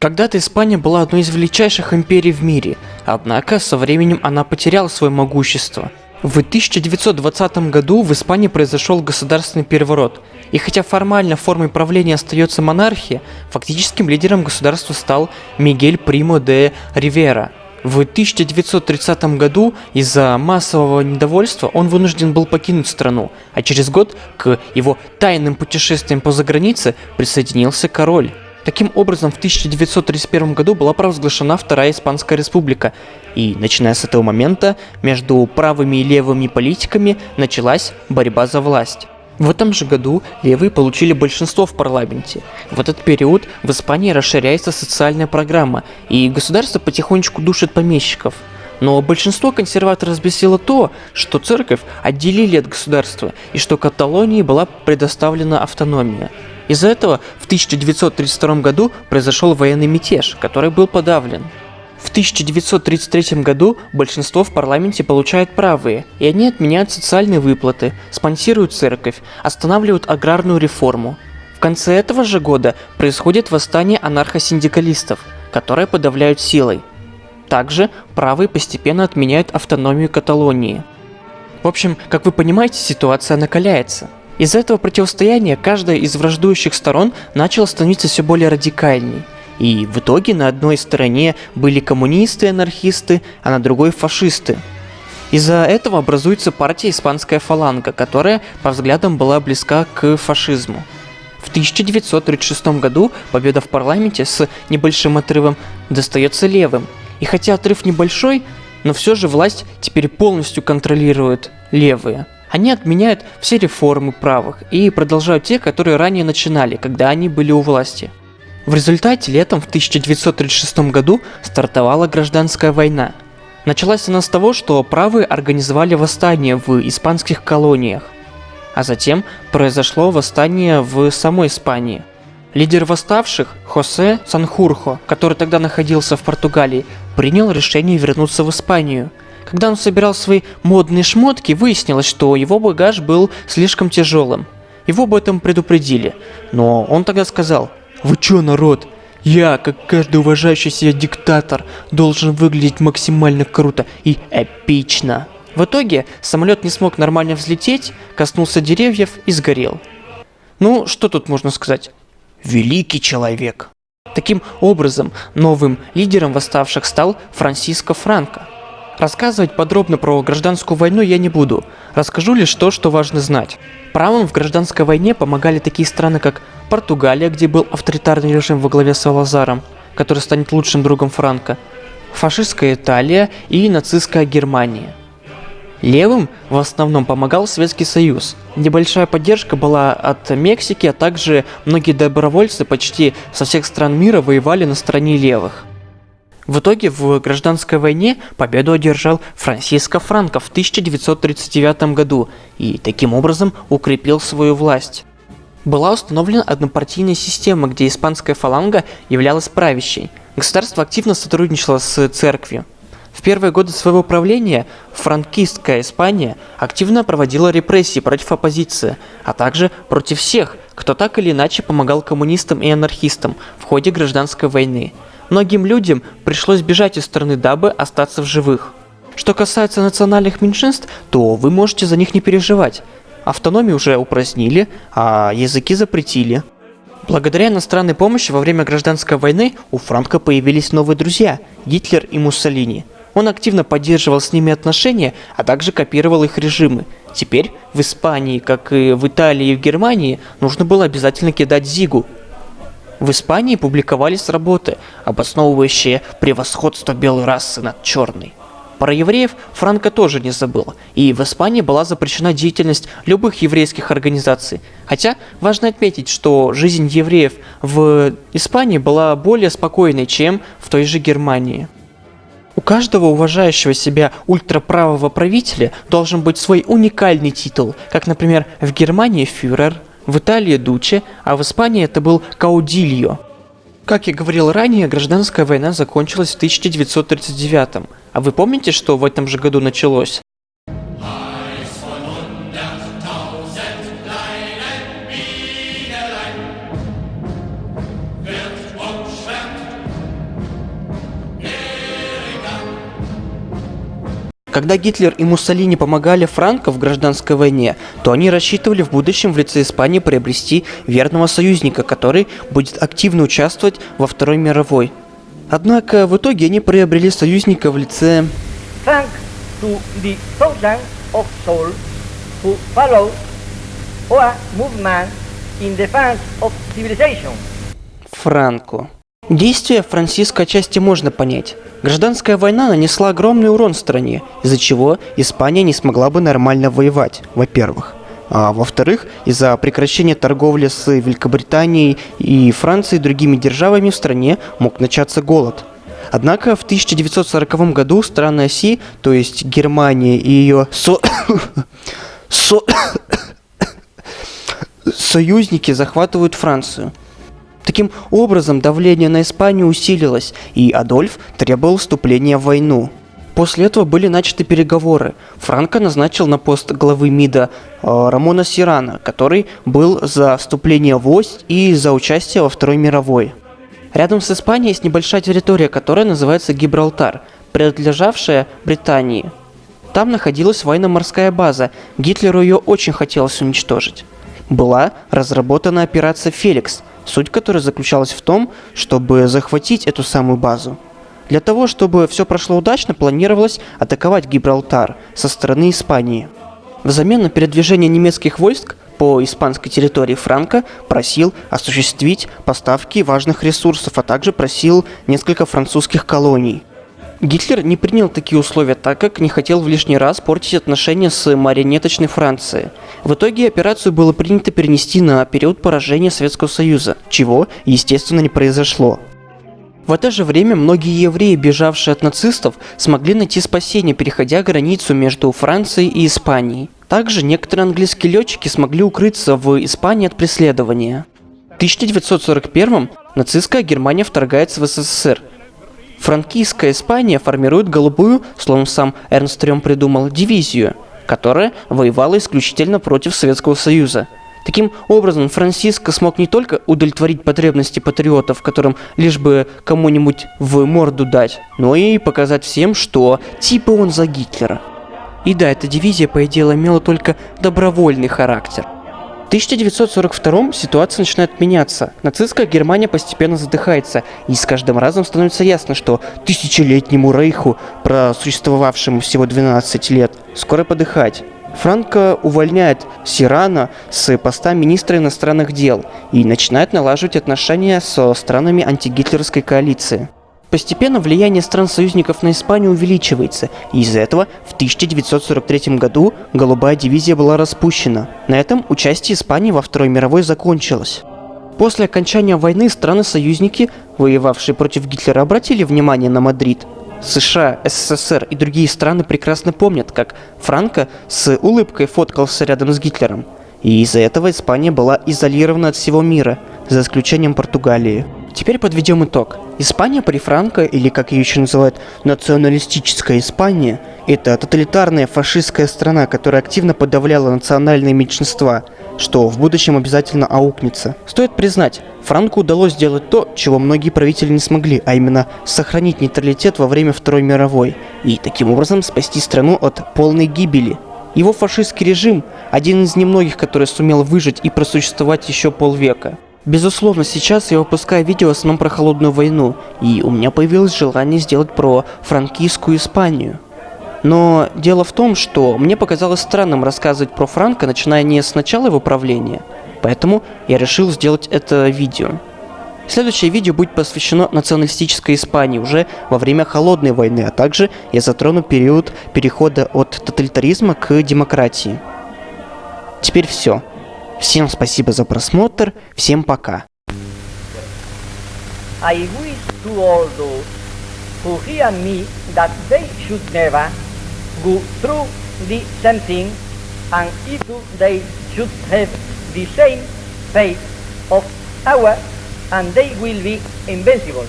Когда-то Испания была одной из величайших империй в мире, однако со временем она потеряла свое могущество. В 1920 году в Испании произошел государственный переворот, и хотя формально формой правления остается монархия, фактическим лидером государства стал Мигель Примо де Ривера. В 1930 году из-за массового недовольства он вынужден был покинуть страну, а через год к его тайным путешествиям по загранице присоединился король. Таким образом, в 1931 году была провозглашена Вторая Испанская Республика, и начиная с этого момента между правыми и левыми политиками началась борьба за власть. В этом же году левые получили большинство в парламенте. В этот период в Испании расширяется социальная программа, и государство потихонечку душит помещиков. Но большинство консерваторов взбесило то, что церковь отделили от государства, и что Каталонии была предоставлена автономия. Из-за этого в 1932 году произошел военный мятеж, который был подавлен. В 1933 году большинство в парламенте получают правые, и они отменяют социальные выплаты, спонсируют церковь, останавливают аграрную реформу. В конце этого же года происходит восстание анархосиндикалистов, которые подавляют силой. Также правые постепенно отменяют автономию Каталонии. В общем, как вы понимаете, ситуация накаляется – из-за этого противостояния каждая из враждующих сторон начала становиться все более радикальней. И в итоге на одной стороне были коммунисты и анархисты, а на другой фашисты. Из-за этого образуется партия Испанская фаланга, которая по взглядам была близка к фашизму. В 1936 году победа в парламенте с небольшим отрывом достается левым. И хотя отрыв небольшой, но все же власть теперь полностью контролирует левые. Они отменяют все реформы правых и продолжают те, которые ранее начинали, когда они были у власти. В результате летом в 1936 году стартовала гражданская война. Началась она с того, что правые организовали восстание в испанских колониях, а затем произошло восстание в самой Испании. Лидер восставших, Хосе Санхурхо, который тогда находился в Португалии, принял решение вернуться в Испанию – когда он собирал свои модные шмотки, выяснилось, что его багаж был слишком тяжелым. Его об этом предупредили, но он тогда сказал, «Вы чё, народ? Я, как каждый уважающий себя диктатор, должен выглядеть максимально круто и эпично». В итоге самолет не смог нормально взлететь, коснулся деревьев и сгорел. Ну, что тут можно сказать? Великий человек. Таким образом, новым лидером восставших стал Франсиско Франко. Рассказывать подробно про гражданскую войну я не буду. Расскажу лишь то, что важно знать. Правым в гражданской войне помогали такие страны, как Португалия, где был авторитарный режим во главе с Салазаром, который станет лучшим другом Франка, фашистская Италия и нацистская Германия. Левым в основном помогал Советский Союз. Небольшая поддержка была от Мексики, а также многие добровольцы почти со всех стран мира воевали на стороне левых. В итоге в гражданской войне победу одержал Франсиско Франко в 1939 году и таким образом укрепил свою власть. Была установлена однопартийная система, где испанская фаланга являлась правящей. Государство активно сотрудничало с церковью. В первые годы своего правления франкистская Испания активно проводила репрессии против оппозиции, а также против всех, кто так или иначе помогал коммунистам и анархистам в ходе гражданской войны. Многим людям пришлось бежать из страны, дабы остаться в живых. Что касается национальных меньшинств, то вы можете за них не переживать. Автономию уже упразднили, а языки запретили. Благодаря иностранной помощи во время гражданской войны у Франка появились новые друзья – Гитлер и Муссолини. Он активно поддерживал с ними отношения, а также копировал их режимы. Теперь в Испании, как и в Италии и в Германии, нужно было обязательно кидать Зигу – в Испании публиковались работы, обосновывающие превосходство белой расы над черной. Про евреев Франко тоже не забыл, и в Испании была запрещена деятельность любых еврейских организаций. Хотя важно отметить, что жизнь евреев в Испании была более спокойной, чем в той же Германии. У каждого уважающего себя ультраправого правителя должен быть свой уникальный титул, как, например, в Германии фюрер, в Италии Дуче, а в Испании это был Каудильо. Как я говорил ранее, гражданская война закончилась в 1939 А вы помните, что в этом же году началось? Когда Гитлер и Муссолини помогали Франко в гражданской войне, то они рассчитывали в будущем в лице Испании приобрести верного союзника, который будет активно участвовать во Второй мировой. Однако в итоге они приобрели союзника в лице... Thanks to the thousands of souls who followed our movement in defense of civilization. Франко. Действия Франциско отчасти можно понять. Гражданская война нанесла огромный урон стране, из-за чего Испания не смогла бы нормально воевать, во-первых. А во-вторых, из-за прекращения торговли с Великобританией и Францией и другими державами в стране мог начаться голод. Однако в 1940 году страны оси, то есть Германия и ее со... со... союзники захватывают Францию. Таким образом, давление на Испанию усилилось, и Адольф требовал вступления в войну. После этого были начаты переговоры. Франко назначил на пост главы МИДа э, Рамона Сирана, который был за вступление в ось и за участие во Второй мировой. Рядом с Испанией есть небольшая территория, которая называется Гибралтар, принадлежавшая Британии. Там находилась военно-морская база, Гитлеру ее очень хотелось уничтожить. Была разработана операция «Феликс», суть которой заключалась в том, чтобы захватить эту самую базу. Для того, чтобы все прошло удачно, планировалось атаковать Гибралтар со стороны Испании. Взамен на передвижение немецких войск по испанской территории Франко просил осуществить поставки важных ресурсов, а также просил несколько французских колоний. Гитлер не принял такие условия, так как не хотел в лишний раз портить отношения с марионеточной Францией. В итоге операцию было принято перенести на период поражения Советского Союза, чего, естественно, не произошло. В это же время многие евреи, бежавшие от нацистов, смогли найти спасение, переходя границу между Францией и Испанией. Также некоторые английские летчики смогли укрыться в Испании от преследования. В 1941 нацистская Германия вторгается в СССР, Франкийская Испания формирует голубую, словно сам Эрнст Трем придумал, дивизию, которая воевала исключительно против Советского Союза. Таким образом, Франциско смог не только удовлетворить потребности патриотов, которым лишь бы кому-нибудь в морду дать, но и показать всем, что типа он за Гитлера. И да, эта дивизия, по идее, имела только добровольный характер – 1942 ситуация начинает меняться. Нацистская Германия постепенно задыхается, и с каждым разом становится ясно, что тысячелетнему рейху, просуществовавшему всего 12 лет, скоро подыхать. Франко увольняет Сирана с поста министра иностранных дел и начинает налаживать отношения со странами антигитлеровской коалиции. Постепенно влияние стран-союзников на Испанию увеличивается, и из-за этого в 1943 году Голубая дивизия была распущена. На этом участие Испании во Второй мировой закончилось. После окончания войны страны-союзники, воевавшие против Гитлера, обратили внимание на Мадрид. США, СССР и другие страны прекрасно помнят, как Франко с улыбкой фоткался рядом с Гитлером. И из-за этого Испания была изолирована от всего мира, за исключением Португалии. Теперь подведем итог. Испания при Франко, или как ее еще называют, националистическая Испания, это тоталитарная фашистская страна, которая активно подавляла национальные меньшинства, что в будущем обязательно аукнется. Стоит признать, Франко удалось сделать то, чего многие правители не смогли, а именно сохранить нейтралитет во время Второй мировой, и таким образом спасти страну от полной гибели. Его фашистский режим – один из немногих, который сумел выжить и просуществовать еще полвека. Безусловно, сейчас я выпускаю видео в основном про холодную войну, и у меня появилось желание сделать про франкийскую Испанию. Но дело в том, что мне показалось странным рассказывать про Франка, начиная не с начала его правления, поэтому я решил сделать это видео. Следующее видео будет посвящено националистической Испании уже во время Холодной войны, а также я затрону период перехода от тоталитаризма к демократии. Теперь все. Всем спасибо за просмотр, всем пока. I wish to all those who hear me that they should never go through the same thing and if they should have the same fate of ours and they will be invincible.